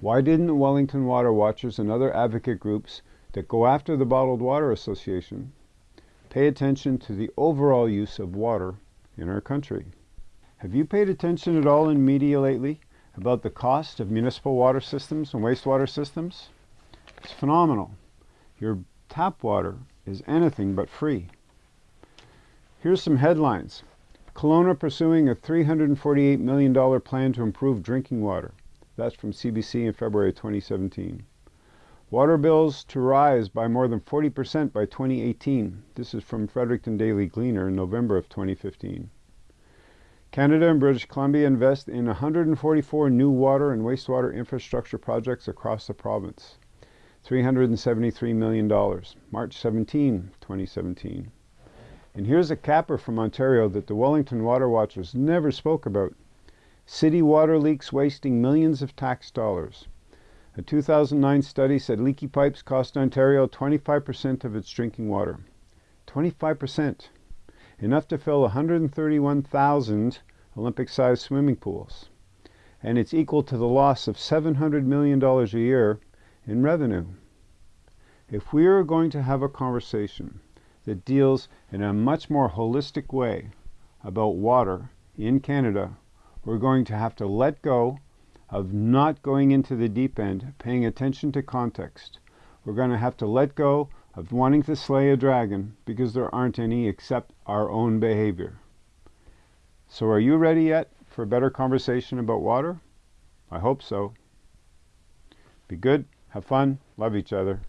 Why didn't Wellington Water Watchers and other advocate groups that go after the Bottled Water Association pay attention to the overall use of water in our country? Have you paid attention at all in media lately about the cost of municipal water systems and wastewater systems? It's phenomenal. Your tap water is anything but free. Here's some headlines. Kelowna pursuing a $348 million plan to improve drinking water. That's from CBC in February 2017. Water bills to rise by more than 40% by 2018. This is from Fredericton Daily Gleaner in November of 2015. Canada and British Columbia invest in 144 new water and wastewater infrastructure projects across the province. $373 million. March 17, 2017. And here's a capper from Ontario that the Wellington Water Watchers never spoke about. City water leaks wasting millions of tax dollars. A 2009 study said leaky pipes cost Ontario 25% of its drinking water. 25%. Enough to fill 131,000 Olympic-sized swimming pools. And it's equal to the loss of $700 million a year in revenue. If we are going to have a conversation that deals in a much more holistic way about water in Canada we're going to have to let go of not going into the deep end, paying attention to context. We're going to have to let go of wanting to slay a dragon because there aren't any except our own behavior. So are you ready yet for a better conversation about water? I hope so. Be good, have fun, love each other.